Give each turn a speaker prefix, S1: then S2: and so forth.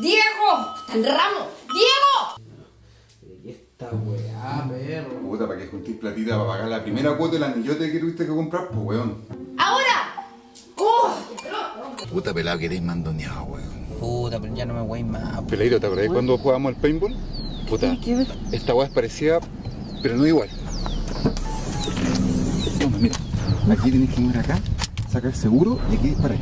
S1: ¡Diego! ¡Está el ramo! ¡Diego!
S2: ¿Y esta weá, perro?
S3: Puta, ¿para qué juntís platita para pagar la primera cuota del anillote que tuviste que comprar, pues weón?
S1: ¡Ahora! ¡Uf!
S3: Puta pelado que eres mandoneado, weón.
S4: Puta, pero ya no me voy más.
S3: Peladito, ¿te acordás cuando jugábamos al paintball? Puta, ¿Qué? esta weá es parecida, pero no igual. Toma, mira. Aquí tenés que ir acá, sacar seguro y aquí disparar.